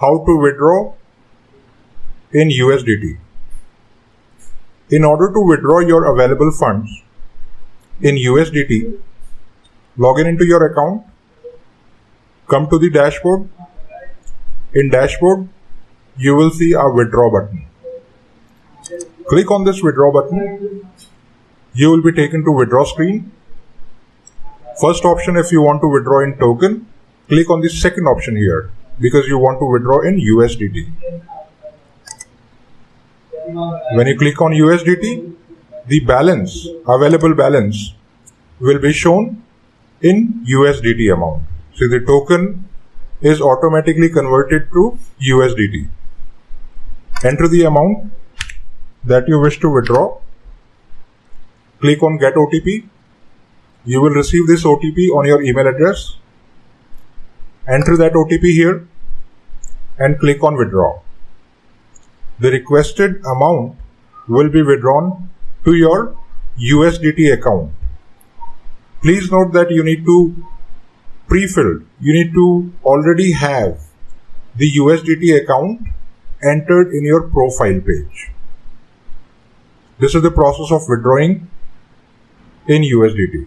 how to withdraw in USDT. In order to withdraw your available funds in USDT, log in into your account, come to the dashboard. In dashboard, you will see a withdraw button. Click on this withdraw button. You will be taken to withdraw screen. First option if you want to withdraw in token, click on the second option here because you want to withdraw in USDT. When you click on USDT, the balance, available balance will be shown in USDT amount. So the token is automatically converted to USDT. Enter the amount that you wish to withdraw. Click on get OTP. You will receive this OTP on your email address. Enter that OTP here and click on withdraw. The requested amount will be withdrawn to your USDT account. Please note that you need to pre-filled. You need to already have the USDT account entered in your profile page. This is the process of withdrawing in USDT.